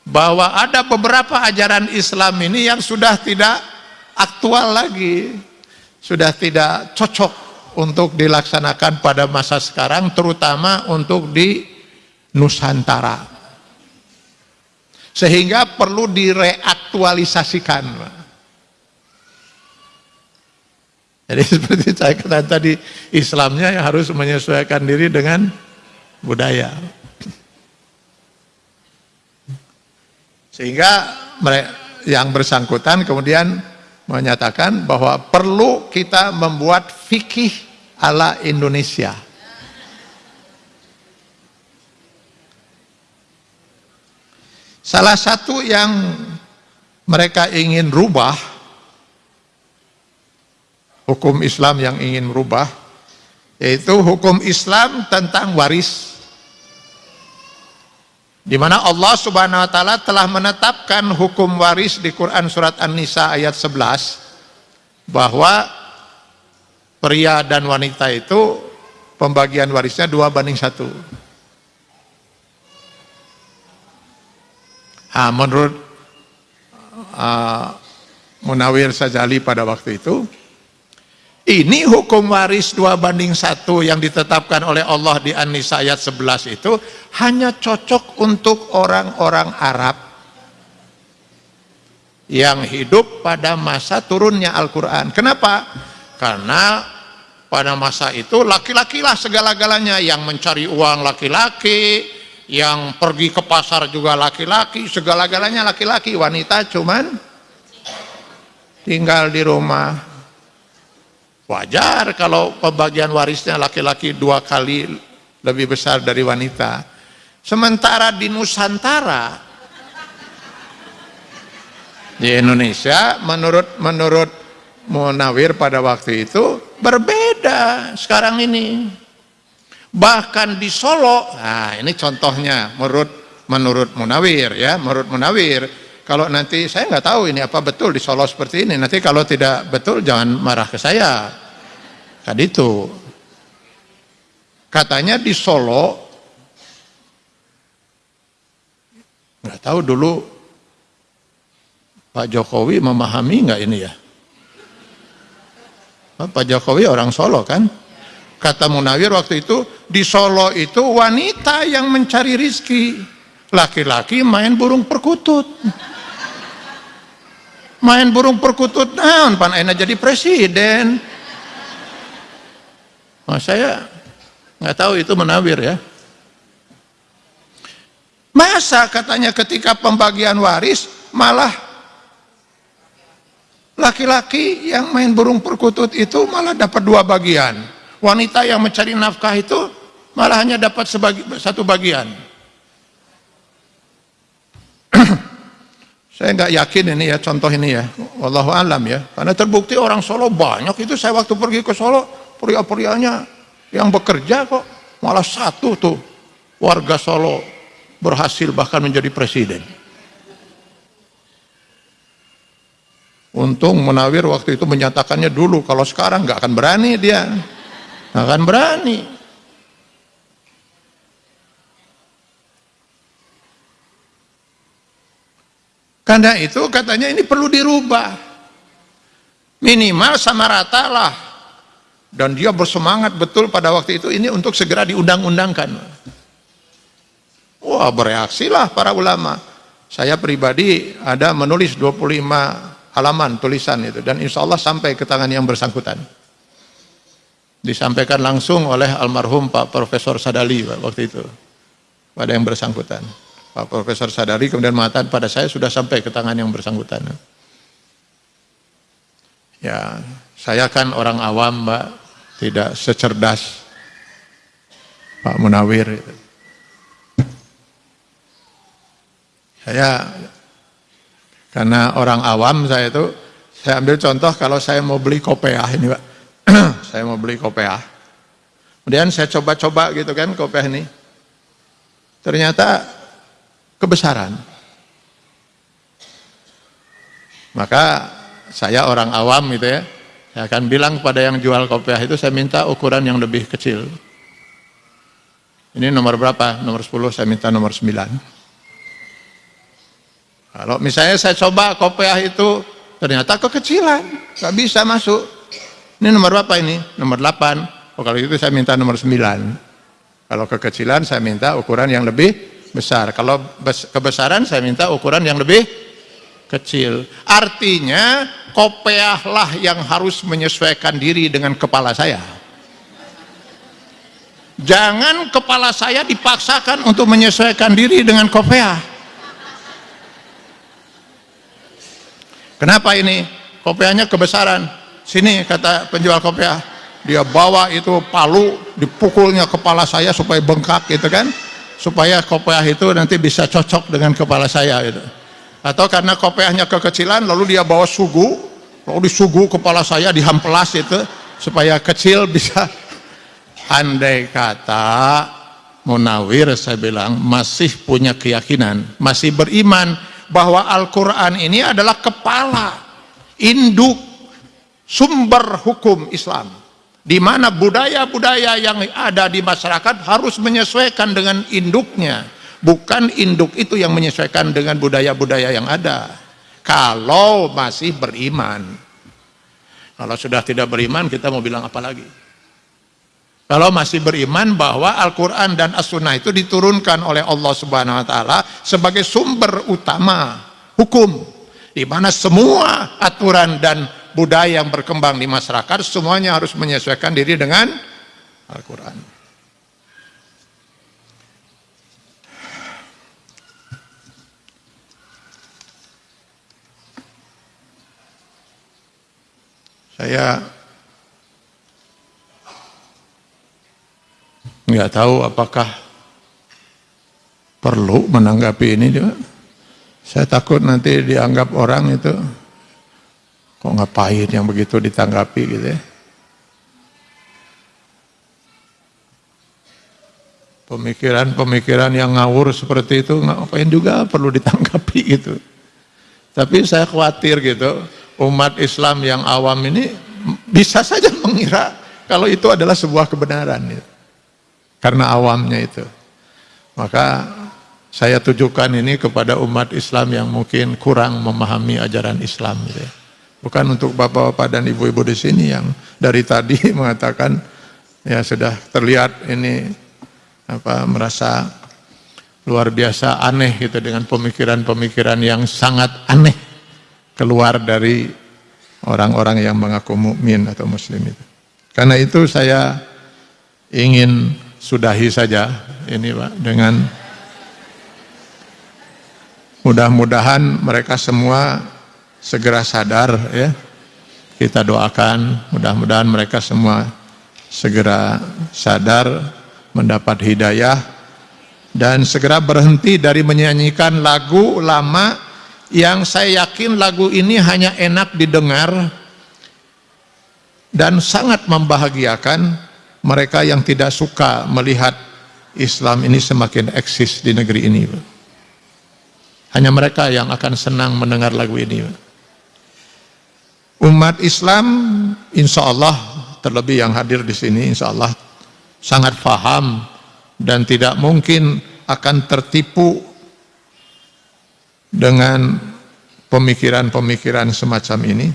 bahwa ada beberapa ajaran Islam ini yang sudah tidak aktual lagi, sudah tidak cocok untuk dilaksanakan pada masa sekarang, terutama untuk di Nusantara. Sehingga perlu direaktualisasikan. Jadi seperti saya katakan tadi, Islamnya harus menyesuaikan diri dengan budaya. Sehingga yang bersangkutan kemudian menyatakan bahwa perlu kita membuat fikih ala Indonesia. Salah satu yang mereka ingin rubah, hukum Islam yang ingin rubah, yaitu hukum Islam tentang waris di mana Allah Subhanahu wa taala telah menetapkan hukum waris di Quran surat An-Nisa ayat 11 bahwa pria dan wanita itu pembagian warisnya dua banding satu. Nah, menurut uh, Munawir Sajali pada waktu itu ini hukum waris dua banding satu yang ditetapkan oleh Allah di An-Nisa ayat 11 itu hanya cocok untuk orang-orang Arab yang hidup pada masa turunnya Al-Quran. Kenapa? Karena pada masa itu laki-laki lah segala-galanya yang mencari uang laki-laki, yang pergi ke pasar juga laki-laki, segala-galanya laki-laki, wanita cuman tinggal di rumah Wajar kalau pembagian warisnya laki-laki dua kali lebih besar dari wanita. Sementara di Nusantara, di Indonesia, menurut menurut Munawir pada waktu itu berbeda sekarang ini. Bahkan di Solo, nah ini contohnya menurut menurut Munawir ya, menurut Munawir kalau nanti saya nggak tahu ini apa betul di Solo seperti ini. Nanti kalau tidak betul jangan marah ke saya. Tadi itu katanya di Solo nggak tahu dulu Pak Jokowi memahami nggak ini ya? Pak Jokowi orang Solo kan? Kata Munawir waktu itu di Solo itu wanita yang mencari rizki, laki-laki main burung perkutut main burung perkutut naon pan jadi presiden nah, saya nggak tahu itu menawir ya. Masa katanya ketika pembagian waris malah laki-laki yang main burung perkutut itu malah dapat dua bagian. Wanita yang mencari nafkah itu malah hanya dapat sebagi, satu bagian. Saya nggak yakin ini ya contoh ini ya, wallahu alam ya. Karena terbukti orang Solo banyak. Itu saya waktu pergi ke Solo pria-prianya yang bekerja kok malah satu tuh warga Solo berhasil bahkan menjadi presiden. Untung Munawir waktu itu menyatakannya dulu, kalau sekarang nggak akan berani dia, nggak akan berani. Karena itu katanya ini perlu dirubah. Minimal sama rata lah. Dan dia bersemangat betul pada waktu itu ini untuk segera diundang-undangkan. Wah bereaksilah para ulama. saya pribadi ada menulis 25 halaman tulisan itu dan insya Allah sampai ke tangan yang bersangkutan. Disampaikan langsung oleh almarhum Pak Profesor Sadali waktu itu pada yang bersangkutan. Pak Profesor Sadali kemudian mengatakan pada saya sudah sampai ke tangan yang bersangkutan. Ya, saya kan orang awam, Mbak, tidak secerdas Pak Munawir. Saya karena orang awam saya itu saya ambil contoh kalau saya mau beli kopiah ini Pak. saya mau beli kopiah. Kemudian saya coba-coba gitu kan kopiah ini. Ternyata kebesaran. Maka saya orang awam gitu ya. Saya akan bilang pada yang jual kopiah itu saya minta ukuran yang lebih kecil. Ini nomor berapa? Nomor 10 saya minta nomor 9. Kalau misalnya saya coba kopiah itu ternyata kekecilan, nggak bisa masuk. Ini nomor berapa ini? Nomor 8. Oh, kalau itu saya minta nomor 9. Kalau kekecilan saya minta ukuran yang lebih besar. Kalau kebesaran saya minta ukuran yang lebih kecil. Artinya kopiahlah yang harus menyesuaikan diri dengan kepala saya. Jangan kepala saya dipaksakan untuk menyesuaikan diri dengan kopiah. Kenapa ini? Kopiahnya kebesaran. Sini kata penjual kopiah. Dia bawa itu palu, dipukulnya kepala saya supaya bengkak gitu kan. Supaya kopiah itu nanti bisa cocok dengan kepala saya gitu. Atau karena kopiahnya kekecilan lalu dia bawa sugu, lalu disugu kepala saya dihampelas itu supaya kecil bisa. Andai kata Munawir saya bilang masih punya keyakinan, masih beriman bahwa Al-Quran ini adalah kepala induk sumber hukum Islam. Di mana budaya-budaya yang ada di masyarakat harus menyesuaikan dengan induknya bukan induk itu yang menyesuaikan dengan budaya-budaya yang ada. Kalau masih beriman. Kalau sudah tidak beriman kita mau bilang apa lagi? Kalau masih beriman bahwa Al-Quran dan As-Sunnah itu diturunkan oleh Allah Subhanahu Wa Taala sebagai sumber utama hukum, di mana semua aturan dan budaya yang berkembang di masyarakat semuanya harus menyesuaikan diri dengan Al-Quran. Saya nggak tahu apakah perlu menanggapi ini juga. Saya takut nanti dianggap orang itu kok ngapain yang begitu ditanggapi gitu ya. Pemikiran-pemikiran yang ngawur seperti itu ngapain juga perlu ditanggapi gitu. Tapi saya khawatir gitu, umat Islam yang awam ini bisa saja mengira kalau itu adalah sebuah kebenaran gitu karena awamnya itu. Maka saya tujukan ini kepada umat Islam yang mungkin kurang memahami ajaran Islam. Gitu ya. Bukan untuk bapak-bapak dan ibu-ibu di sini yang dari tadi mengatakan ya sudah terlihat ini apa merasa luar biasa aneh gitu dengan pemikiran-pemikiran yang sangat aneh keluar dari orang-orang yang mengaku mukmin atau muslim itu. Karena itu saya ingin sudahi saja ini Pak dengan mudah-mudahan mereka semua segera sadar ya kita doakan mudah-mudahan mereka semua segera sadar mendapat hidayah dan segera berhenti dari menyanyikan lagu lama yang saya yakin lagu ini hanya enak didengar dan sangat membahagiakan mereka yang tidak suka melihat Islam ini semakin eksis di negeri ini. Hanya mereka yang akan senang mendengar lagu ini. Umat Islam insya Allah terlebih yang hadir di sini insya Allah sangat faham dan tidak mungkin akan tertipu dengan pemikiran-pemikiran semacam ini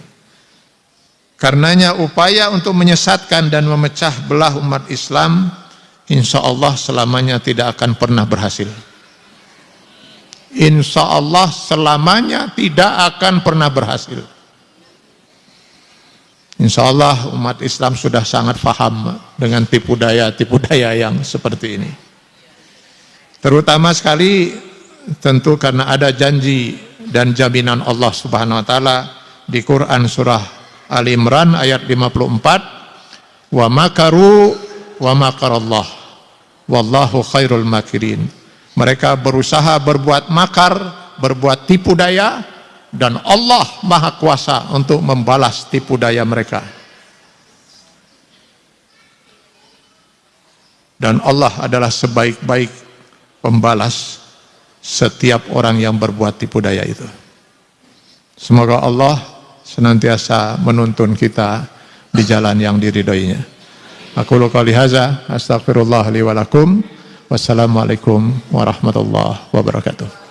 Karenanya upaya untuk menyesatkan dan memecah belah umat Islam insya Allah selamanya tidak akan pernah berhasil. insya Allah selamanya tidak akan pernah berhasil. Insya Allah umat Islam sudah sangat faham dengan tipu daya tipu daya yang seperti ini. Terutama sekali tentu karena ada janji dan jaminan Allah Subhanahu wa taala di Quran surah Ali Imran ayat 54 wa makaru wa makarallah wallahu khairul makirin. Mereka berusaha berbuat makar, berbuat tipu daya, dan Allah maha kuasa untuk membalas tipu daya mereka dan Allah adalah sebaik-baik pembalas setiap orang yang berbuat tipu daya itu. Semoga Allah senantiasa menuntun kita di jalan yang diridhoinya. Aku qali haza astagfirullah li walakum wassalamualaikum warahmatullahi wabarakatuh